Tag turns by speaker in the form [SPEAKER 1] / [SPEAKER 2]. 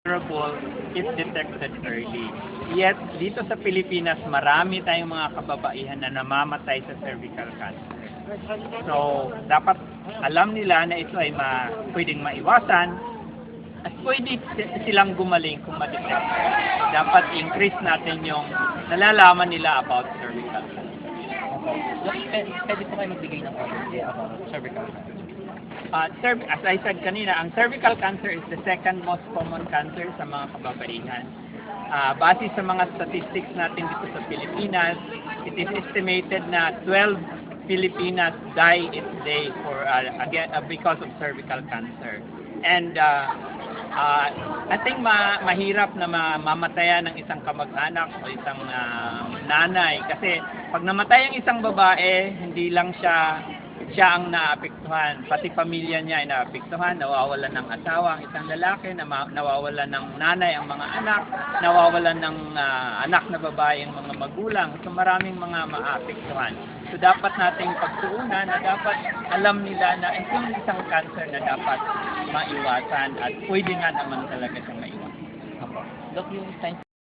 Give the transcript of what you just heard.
[SPEAKER 1] curable if detected early. Yet, dito sa Pilipinas, marami tayong mga kababaihan na namamatay sa cervical cancer. So, dapat alam nila na ito ay ma, pwedeng maiwasan at pwede si- silang gumaling kung ma-detect. Dapat increase natin yung nalalaman nila about cervical cancer.
[SPEAKER 2] Doc, eh, pwede po kayo magbigay ng overview about cervical cancer.
[SPEAKER 1] Uh, cerv- as I said kanina, ang cervical cancer is the second most common cancer sa mga kababaihan. Uh, base sa mga statistics natin dito sa Pilipinas, it is estimated na 12 Filipinas die each day for uh, again uh, because of cervical cancer. And uh, uh, I think ma mahirap na ma mamatayan ng isang kamag-anak o isang uh, nanay kasi pag namatay ang isang babae, hindi lang siya siya ang naapektuhan, pati pamilya niya ay naapektuhan, nawawalan ng asawa ang isang lalaki, nawawalan ng nanay ang mga anak, nawawalan ng ah, anak na babae ang mga magulang. So maraming mga maapektuhan. So dapat nating pagtuunan na dapat alam nila na ito yung isang cancer na dapat maiwasan at pwede nga naman talaga siyang maiwasan.
[SPEAKER 2] Doc, yung